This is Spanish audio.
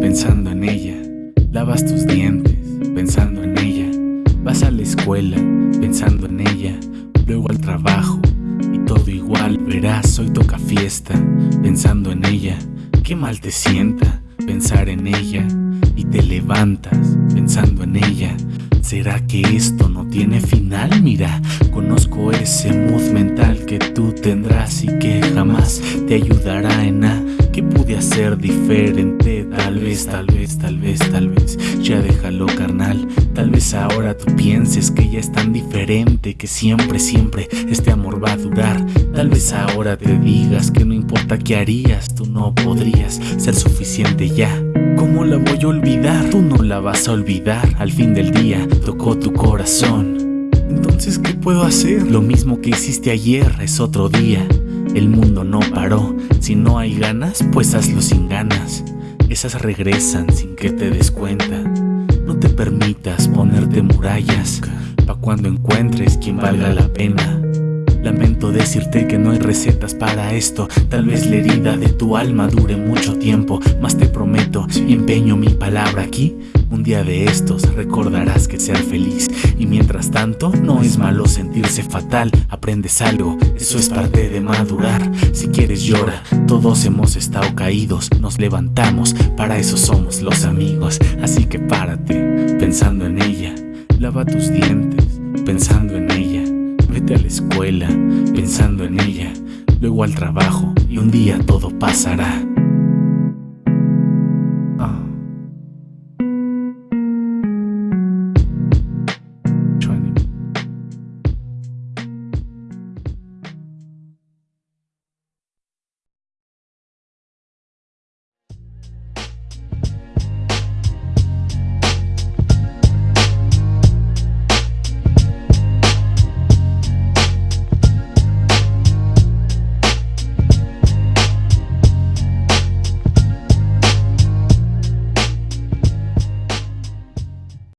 pensando en ella. Lavas tus dientes, pensando en ella. Vas a la escuela, pensando en ella. Luego al trabajo, y todo igual. Verás, hoy toca fiesta, pensando en ella. Qué mal te sienta pensar en ella. Y te levantas, pensando en ella. ¿Será que esto no tiene final? Mira, conozco ese mood mental que tú tendrás y que jamás te ayudará en nada ¿Qué pude hacer diferente? Tal vez, tal vez, tal vez, tal vez. Ya déjalo carnal. Tal vez ahora tú pienses que ya es tan diferente Que siempre, siempre este amor va a durar. Tal vez ahora te digas que no importa qué harías Tú no podrías ser suficiente ya. ¿Cómo la voy a olvidar? Tú no la vas a olvidar. Al fin del día tocó tu corazón. Entonces, ¿qué puedo hacer? Lo mismo que hiciste ayer es otro día el mundo no paró, si no hay ganas, pues hazlo sin ganas. Esas regresan sin que te des cuenta. No te permitas ponerte murallas, pa' cuando encuentres quien valga la pena. Lamento decirte que no hay recetas para esto. Tal vez la herida de tu alma dure mucho tiempo Mas te prometo y empeño mi palabra aquí. Un día de estos recordarás que ser feliz. Y mientras tanto no es malo sentirse fatal. Aprendes algo, eso es parte de madurar. Si quieres llora, todos hemos estado caídos. Nos levantamos, para eso somos los amigos. Así que párate, pensando en ella. Lava tus dientes, pensando en ella A la escuela pensando en ella, luego al trabajo y un día todo pasará.